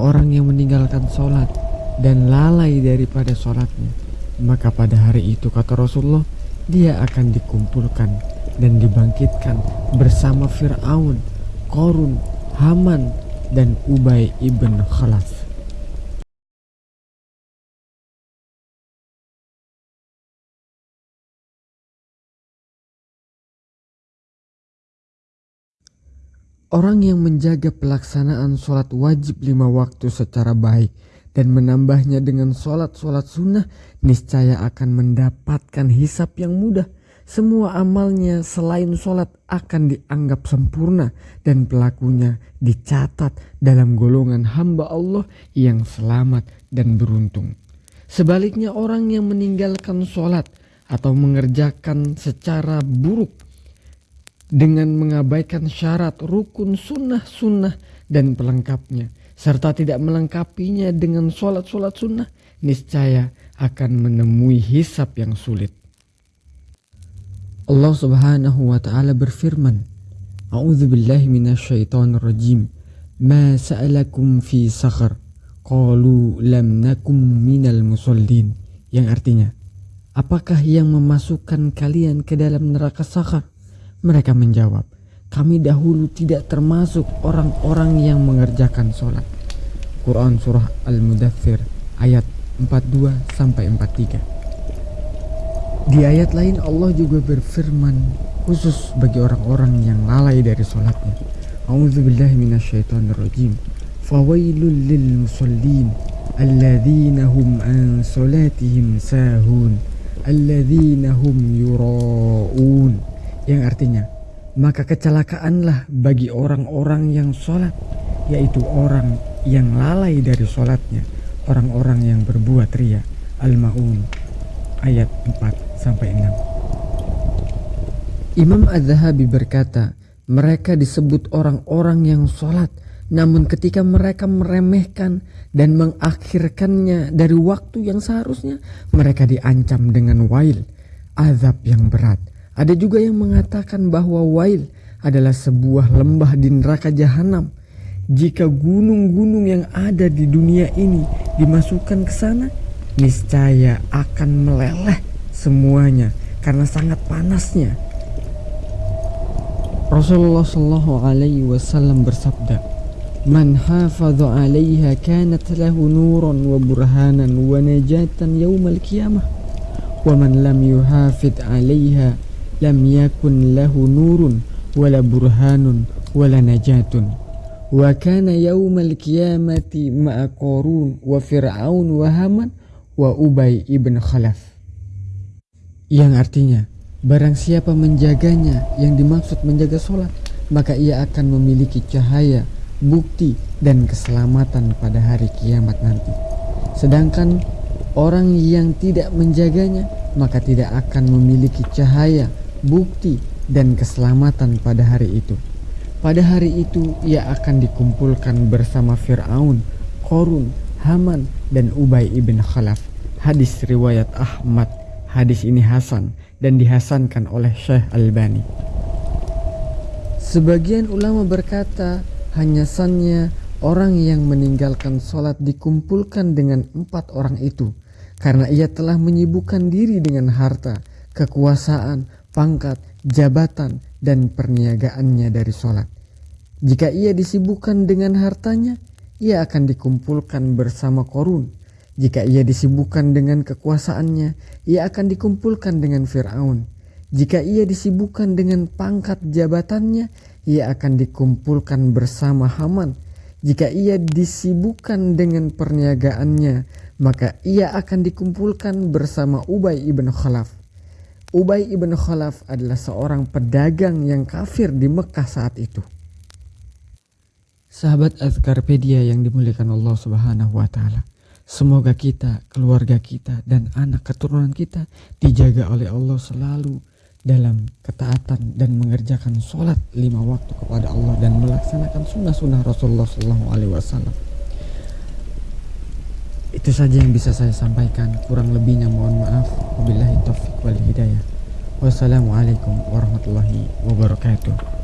orang yang meninggalkan sholat dan lalai daripada sholatnya, maka pada hari itu kata Rasulullah, dia akan dikumpulkan dan dibangkitkan bersama Fir'aun, Korun, Haman, dan Ubay ibn Khalaf. Orang yang menjaga pelaksanaan sholat wajib lima waktu secara baik dan menambahnya dengan sholat-sholat sunnah niscaya akan mendapatkan hisap yang mudah. Semua amalnya selain sholat akan dianggap sempurna dan pelakunya dicatat dalam golongan hamba Allah yang selamat dan beruntung. Sebaliknya orang yang meninggalkan sholat atau mengerjakan secara buruk dengan mengabaikan syarat rukun sunnah-sunnah dan pelengkapnya serta tidak melengkapinya dengan sholat-sholat sunnah niscaya akan menemui hisap yang sulit. Allah subhanahu wa ta'ala berfirman A'udzu billahi minasyaitonir rajim. Ma sa'alakum fi sakhar. Qalu lam nakum minal musallin. Yang artinya Apakah yang memasukkan kalian ke dalam neraka sakhar mereka menjawab, kami dahulu tidak termasuk orang-orang yang mengerjakan sholat. Quran Surah Al-Mudathir ayat 42 sampai 43. Di ayat lain Allah juga berfirman khusus bagi orang-orang yang lalai dari sholatnya. A'udzubillahi minasyaitonirrajim. Fawailul lil musallin alladzina hum an salatihim sahun alladzina hum yura'un yang artinya maka kecelakaanlah bagi orang-orang yang sholat yaitu orang yang lalai dari sholatnya orang-orang yang berbuat ria Al-Ma'un ayat 4 sampai 6 Imam Az-Zahabi berkata mereka disebut orang-orang yang sholat namun ketika mereka meremehkan dan mengakhirkannya dari waktu yang seharusnya mereka diancam dengan wail azab yang berat ada juga yang mengatakan bahwa Wail adalah sebuah lembah di neraka jahanam. Jika gunung-gunung yang ada di dunia ini dimasukkan ke sana, niscaya akan meleleh semuanya karena sangat panasnya. Rasulullah Shallallahu Alaihi Wasallam bersabda, "Man hafadha 'alaiha kanat lahu nuran wa burhanan wa najatan yaumal qiyamah, wa man lam yuhafid 'alaiha lam yakun lahu nurun wala burhanun wala najatun wa kana yaumal qiyamati ma'a qarun wa fir'aun wa haman wa ubay ibn khalaf yang artinya barang siapa menjaganya yang dimaksud menjaga sholat maka ia akan memiliki cahaya bukti dan keselamatan pada hari kiamat nanti. Sedangkan orang yang tidak menjaganya maka tidak akan memiliki cahaya bukti dan keselamatan pada hari itu. Pada hari itu ia akan dikumpulkan bersama Fir'aun, Korun, Haman, dan Ubay ibn Khalaf. Hadis riwayat Ahmad. Hadis ini Hasan dan dihasankan oleh Syekh Albani. Sebagian ulama berkata hanya sannya orang yang meninggalkan sholat dikumpulkan dengan empat orang itu karena ia telah menyibukkan diri dengan harta, kekuasaan, pangkat, jabatan, dan perniagaannya dari sholat. Jika ia disibukkan dengan hartanya, ia akan dikumpulkan bersama korun. Jika ia disibukkan dengan kekuasaannya, ia akan dikumpulkan dengan Fir'aun. Jika ia disibukkan dengan pangkat jabatannya, ia akan dikumpulkan bersama Haman. Jika ia disibukkan dengan perniagaannya, maka ia akan dikumpulkan bersama Ubay ibn Khalaf. Ubay ibn Khalaf adalah seorang pedagang yang kafir di Mekah saat itu. Sahabat Azkarpedia yang dimuliakan Allah Subhanahu wa taala. Semoga kita, keluarga kita dan anak keturunan kita dijaga oleh Allah selalu dalam ketaatan dan mengerjakan sholat lima waktu kepada Allah dan melaksanakan sunnah-sunnah Rasulullah Sallallahu Alaihi Wasallam. Itu saja yang bisa saya sampaikan. Kurang lebihnya mohon maaf. Wabillahi taufiq wal hidayah. Wassalamualaikum warahmatullahi wabarakatuh.